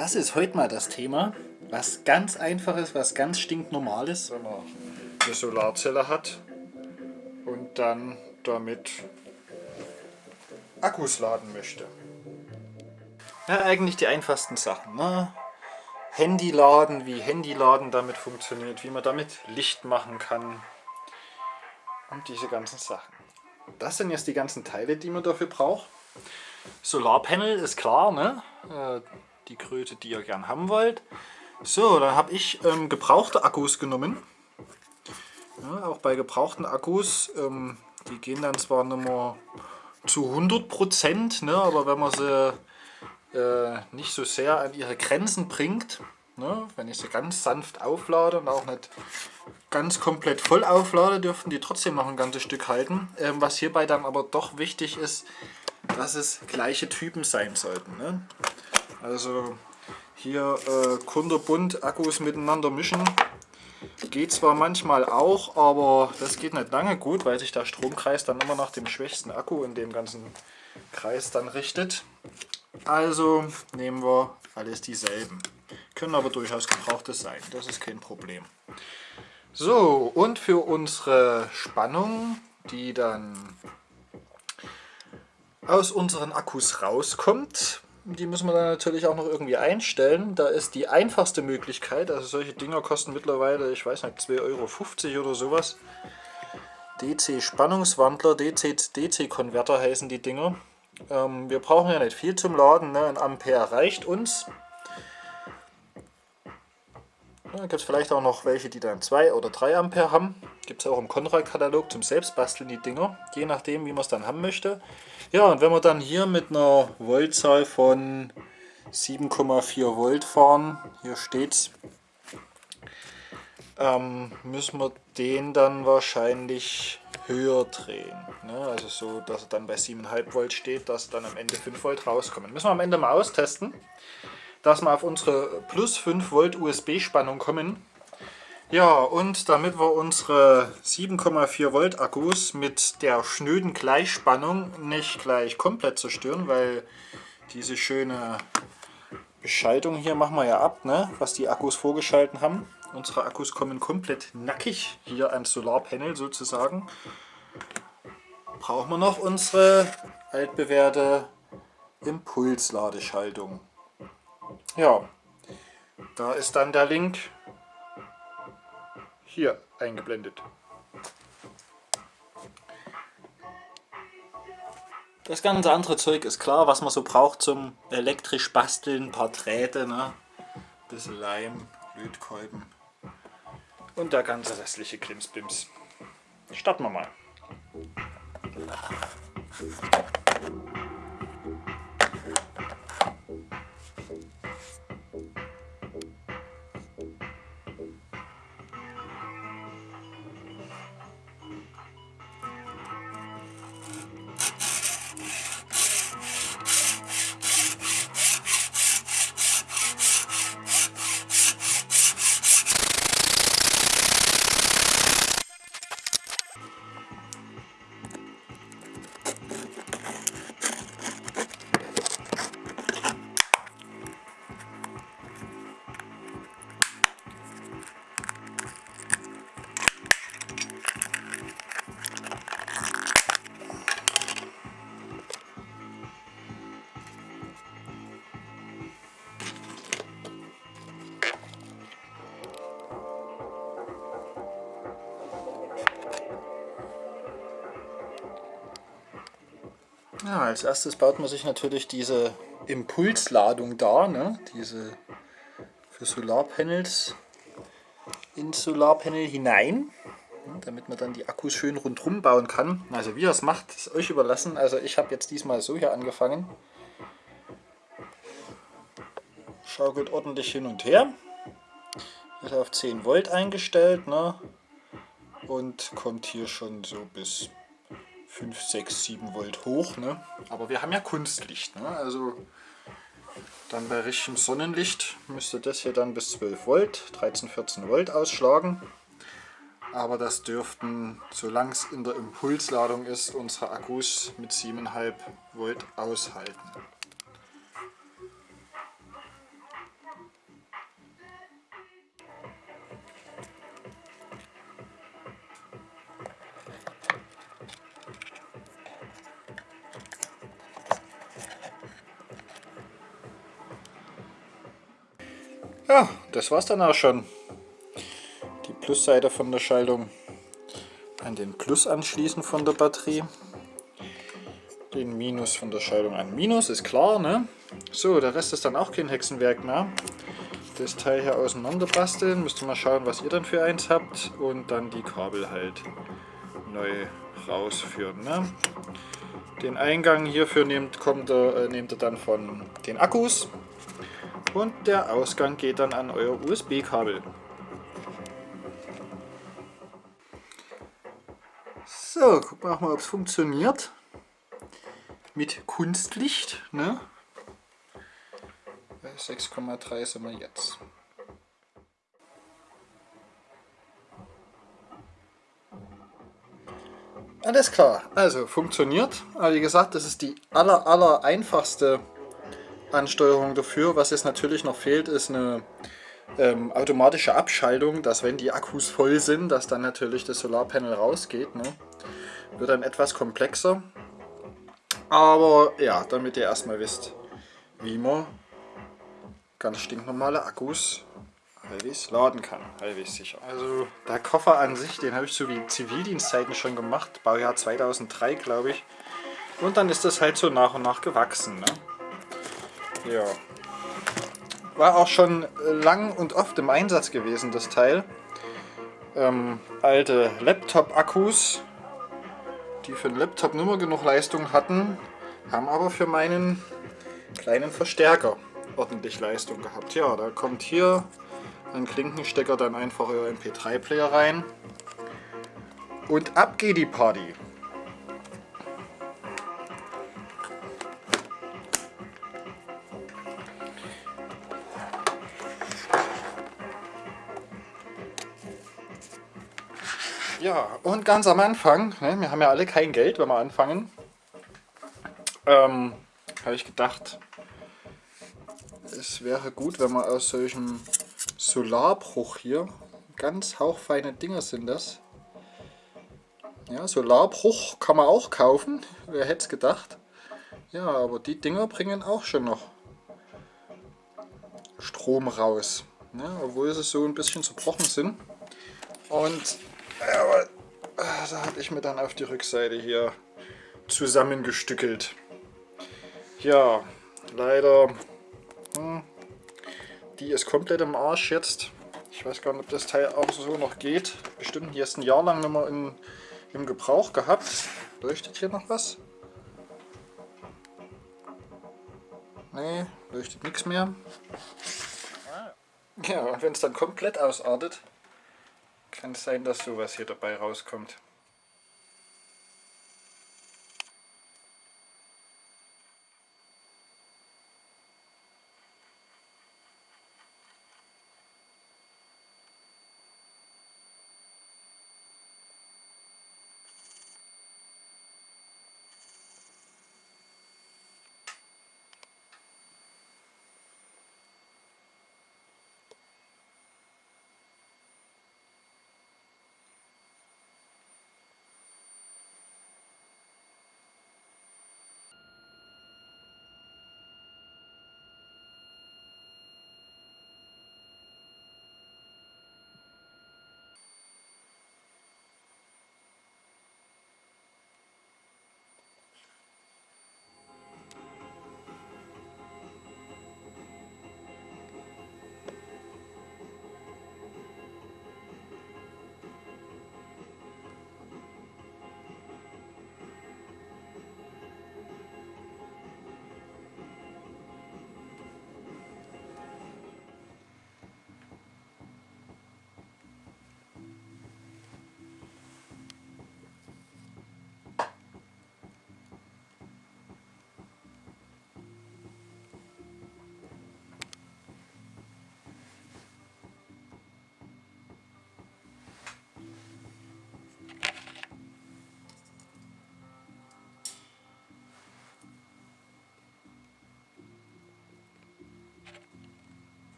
das ist heute mal das Thema. Was ganz einfaches, was ganz stinknormales. Wenn man eine Solarzelle hat und dann damit Akkus laden möchte. Ja, eigentlich die einfachsten Sachen. Ne? Handyladen, wie Handyladen damit funktioniert, wie man damit Licht machen kann und diese ganzen Sachen. Das sind jetzt die ganzen Teile, die man dafür braucht. Solarpanel ist klar, ne? Die Größe, die ihr gern haben wollt. So, dann habe ich ähm, gebrauchte Akkus genommen. Ja, auch bei gebrauchten Akkus, ähm, die gehen dann zwar nicht mehr zu 100%, ne, aber wenn man sie äh, nicht so sehr an ihre Grenzen bringt, ne, wenn ich sie ganz sanft auflade und auch nicht ganz komplett voll auflade, dürften die trotzdem noch ein ganzes Stück halten. Ähm, was hierbei dann aber doch wichtig ist, dass es gleiche Typen sein sollten. Ne? Also hier äh, kunterbunt Akkus miteinander mischen, geht zwar manchmal auch, aber das geht nicht lange gut, weil sich der Stromkreis dann immer nach dem schwächsten Akku in dem ganzen Kreis dann richtet. Also nehmen wir alles dieselben. Können aber durchaus gebrauchte sein, das ist kein Problem. So, und für unsere Spannung, die dann aus unseren Akkus rauskommt, die müssen wir dann natürlich auch noch irgendwie einstellen. Da ist die einfachste Möglichkeit, also solche Dinger kosten mittlerweile, ich weiß nicht, 2,50 Euro oder sowas. DC-Spannungswandler, DC-Converter DC heißen die Dinger. Ähm, wir brauchen ja nicht viel zum Laden, ne? ein Ampere reicht uns. Da gibt es vielleicht auch noch welche, die dann 2 oder 3 Ampere haben. Gibt es auch im Konrad-Katalog zum Selbstbasteln die Dinger, je nachdem wie man es dann haben möchte. Ja, und wenn wir dann hier mit einer Voltzahl von 7,4 Volt fahren, hier steht's, ähm, müssen wir den dann wahrscheinlich höher drehen. Ne? Also so, dass er dann bei 7,5 Volt steht, dass dann am Ende 5 Volt rauskommen. Müssen wir am Ende mal austesten dass wir auf unsere plus 5 Volt USB-Spannung kommen. Ja, und damit wir unsere 7,4 Volt Akkus mit der schnöden Gleichspannung nicht gleich komplett zerstören, weil diese schöne Beschaltung hier machen wir ja ab, ne, was die Akkus vorgeschalten haben. Unsere Akkus kommen komplett nackig hier ans Solarpanel sozusagen. Brauchen wir noch unsere altbewährte Impulsladeschaltung. Ja, da ist dann der Link hier eingeblendet. Das ganze andere Zeug ist klar, was man so braucht zum elektrisch basteln, ein paar Drähte, ne? bisschen Leim, Lötkolben und der ganze restliche Krimsbims. Starten wir mal. Ja, als erstes baut man sich natürlich diese Impulsladung da, ne? diese für Solarpanels ins Solarpanel hinein, damit man dann die Akkus schön rundherum bauen kann. Also wie ihr es macht, ist euch überlassen. Also ich habe jetzt diesmal so hier angefangen. Schaukelt ordentlich hin und her. Ist auf 10 Volt eingestellt ne? und kommt hier schon so bis 5, 6, 7 Volt hoch. Ne? Aber wir haben ja Kunstlicht. Ne? Also dann bei richtigem Sonnenlicht müsste das hier dann bis 12 Volt, 13, 14 Volt ausschlagen. Aber das dürften, solange es in der Impulsladung ist, unsere Akkus mit 7,5 Volt aushalten. Das war's dann auch schon. Die Plusseite von der Schaltung an den Plus anschließen von der Batterie. Den Minus von der Schaltung an Minus, ist klar, ne? So, der Rest ist dann auch kein Hexenwerk mehr. Das Teil hier auseinander basteln, müsst ihr mal schauen, was ihr dann für eins habt und dann die Kabel halt neu rausführen. Ne? Den Eingang hierfür nehmt, kommt er, äh, nehmt ihr dann von den Akkus und der Ausgang geht dann an euer USB-Kabel. So, gucken wir mal, ob es funktioniert. Mit Kunstlicht. Ne? 6,3 sind wir jetzt. Alles klar, also funktioniert. Aber wie gesagt, das ist die aller, aller einfachste Ansteuerung dafür. Was jetzt natürlich noch fehlt, ist eine ähm, automatische Abschaltung, dass wenn die Akkus voll sind, dass dann natürlich das Solarpanel rausgeht. Ne? Wird dann etwas komplexer. Aber ja, damit ihr erstmal wisst, wie man ganz stinknormale Akkus halbwegs laden kann, halbwegs sicher. Also der Koffer an sich, den habe ich zu wie Zivildienstzeiten schon gemacht, Baujahr 2003 glaube ich. Und dann ist das halt so nach und nach gewachsen. Ne? Ja. War auch schon lang und oft im Einsatz gewesen, das Teil. Ähm, alte Laptop-Akkus, die für den Laptop nur genug Leistung hatten, haben aber für meinen kleinen Verstärker ordentlich Leistung gehabt. Ja, da kommt hier ein Klinkenstecker dann einfach euer MP3-Player rein und ab geht die Party. Und ganz am Anfang, ne, wir haben ja alle kein Geld, wenn wir anfangen, ähm, habe ich gedacht, es wäre gut, wenn man aus solchem Solarbruch hier, ganz hauchfeine Dinger sind das. Ja, Solarbruch kann man auch kaufen, wer hätte es gedacht. Ja, aber die Dinger bringen auch schon noch Strom raus. Ja, obwohl sie so ein bisschen zerbrochen sind. Und ja, da hatte ich mir dann auf die Rückseite hier zusammengestückelt. Ja, leider hm. Die ist komplett im Arsch jetzt. Ich weiß gar nicht, ob das Teil auch so noch geht. Bestimmt jetzt ein Jahr lang nicht mehr in, im Gebrauch gehabt. Leuchtet hier noch was? Nee, leuchtet nichts mehr. Ja, und wenn es dann komplett ausartet, kann es sein, dass sowas hier dabei rauskommt.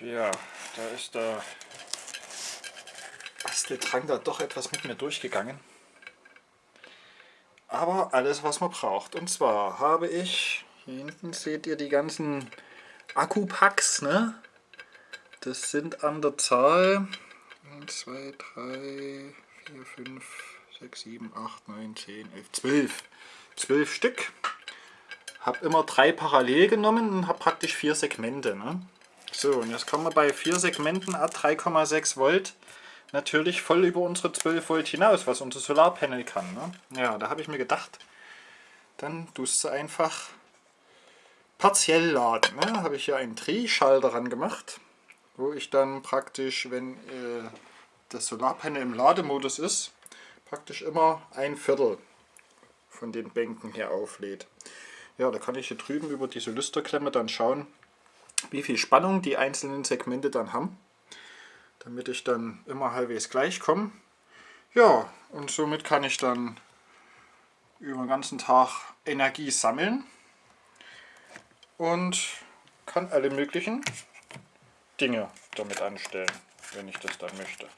Ja, da ist der Basteldrang da doch etwas mit mir durchgegangen. Aber alles, was man braucht. Und zwar habe ich, hier hinten seht ihr die ganzen Akkupacks, ne? Das sind an der Zahl 1, 2, 3, 4, 5, 6, 7, 8, 9, 10, 11, 12. 12 Stück. Habe immer drei parallel genommen und habe praktisch vier Segmente. Ne? So, und jetzt kommen wir bei vier Segmenten a 3,6 Volt natürlich voll über unsere 12 Volt hinaus, was unser Solarpanel kann. Ne? Ja, da habe ich mir gedacht, dann tust du einfach partiell laden. Ne? habe ich hier einen Drehschalter ran gemacht, wo ich dann praktisch, wenn äh, das Solarpanel im Lademodus ist, praktisch immer ein Viertel von den Bänken hier auflädt. Ja, da kann ich hier drüben über diese Lüsterklemme dann schauen, wie viel Spannung die einzelnen Segmente dann haben, damit ich dann immer halbwegs gleich komme. Ja, und somit kann ich dann über den ganzen Tag Energie sammeln und kann alle möglichen Dinge damit anstellen, wenn ich das dann möchte.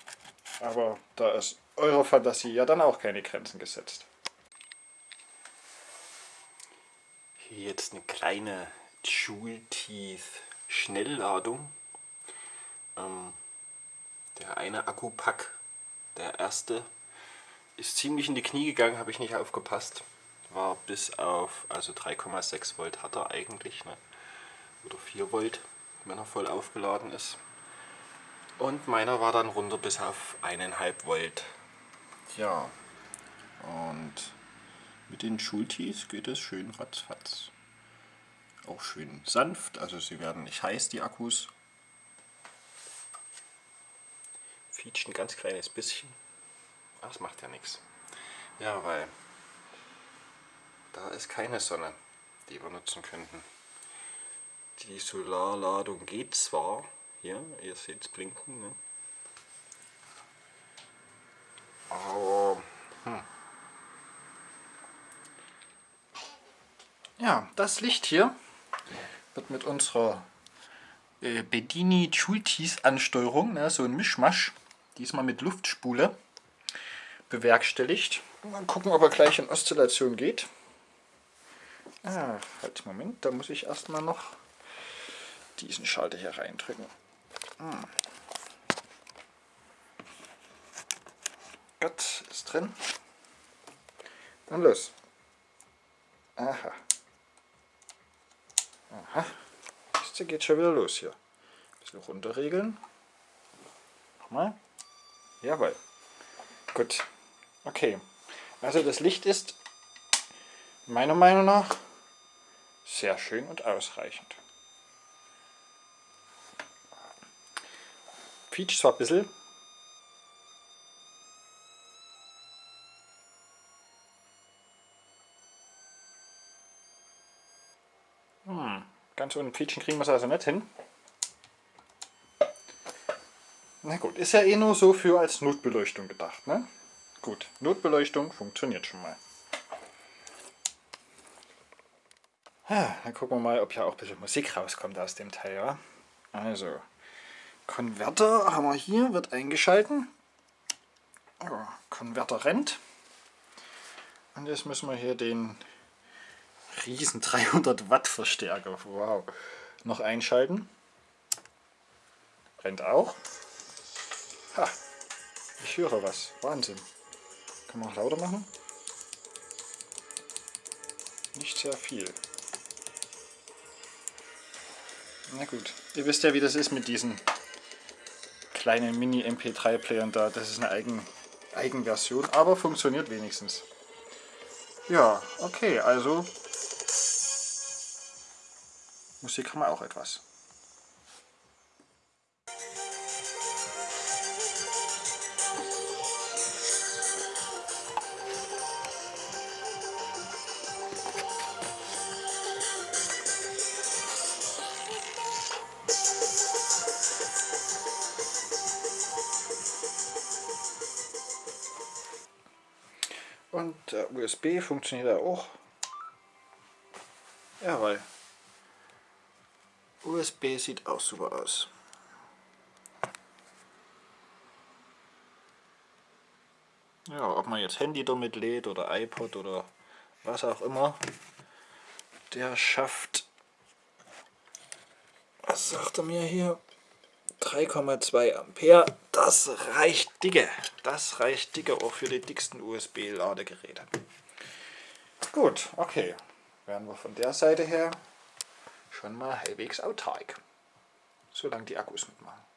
Aber da ist eurer Fantasie ja dann auch keine Grenzen gesetzt. Hier jetzt eine kleine Joule-Teeth Schnellladung. Ähm, der eine Akkupack, der erste, ist ziemlich in die Knie gegangen, habe ich nicht aufgepasst. War bis auf, also 3,6 Volt hat er eigentlich, ne? oder 4 Volt, wenn er voll aufgeladen ist. Und meiner war dann runter bis auf 1,5 Volt. Ja, und mit den Schultis geht es schön ratzfatz. Auch schön sanft, also sie werden nicht heiß, die Akkus. Fietscht ein ganz kleines bisschen. Aber das macht ja nichts. Ja, weil da ist keine Sonne, die wir nutzen könnten. Die Solarladung geht zwar, hier, ihr seht es blinken, ne? aber hm. Ja, das Licht hier wird mit unserer äh, Bedini Chultis Ansteuerung, ne, so ein Mischmasch, diesmal mit Luftspule, bewerkstelligt. Mal gucken, ob er gleich in Oszillation geht. Ah, halt, Moment, da muss ich erstmal noch diesen Schalter hier reindrücken. Hm. Gott, ist drin. Und los. Aha. Aha. Jetzt geht schon wieder los hier. Ein bisschen runterregeln. Nochmal. Jawohl. Gut. Okay. Also das Licht ist meiner Meinung nach sehr schön und ausreichend. Quietscht zwar ein bisschen, Ganz ohne Quietschen kriegen wir es also nicht hin. Na gut, ist ja eh nur so für als Notbeleuchtung gedacht. Ne? Gut, Notbeleuchtung funktioniert schon mal. Ja, dann gucken wir mal, ob ja auch ein bisschen Musik rauskommt aus dem Teil. Ja? Also, Konverter haben wir hier, wird eingeschalten. Oh, Konverter rennt. Und jetzt müssen wir hier den riesen 300 Watt Verstärker. Wow. Noch einschalten. Rennt auch. Ha. Ich höre was. Wahnsinn. Kann man auch lauter machen? Nicht sehr viel. Na gut. Ihr wisst ja, wie das ist mit diesen kleinen Mini-MP3-Playern da. Das ist eine Eigen Eigenversion, aber funktioniert wenigstens. Ja, okay, also Musik haben wir auch etwas. Und der USB funktioniert auch. Jawohl. USB sieht auch super aus. Ja, ob man jetzt Handy damit lädt oder iPod oder was auch immer, der schafft, was sagt er mir hier, 3,2 Ampere, das reicht dicke, das reicht dicke auch für die dicksten USB-Ladegeräte. Gut, okay, werden wir von der Seite her schon mal halbwegs autark. Solange die Akkus mitmachen.